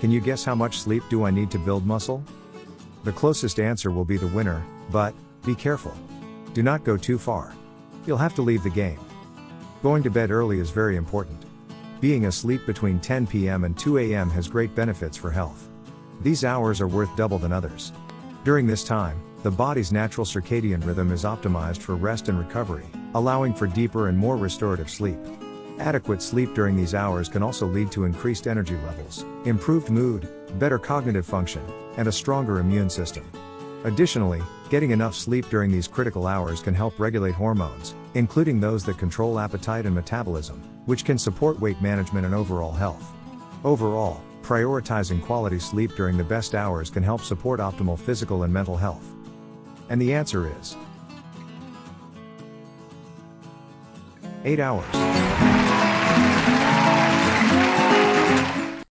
Can you guess how much sleep do I need to build muscle? The closest answer will be the winner, but, be careful. Do not go too far. You'll have to leave the game. Going to bed early is very important. Being asleep between 10 p.m. and 2 a.m. has great benefits for health. These hours are worth double than others. During this time, the body's natural circadian rhythm is optimized for rest and recovery, allowing for deeper and more restorative sleep. Adequate sleep during these hours can also lead to increased energy levels, improved mood, better cognitive function, and a stronger immune system. Additionally, getting enough sleep during these critical hours can help regulate hormones, including those that control appetite and metabolism, which can support weight management and overall health. Overall, prioritizing quality sleep during the best hours can help support optimal physical and mental health. And the answer is 8 hours.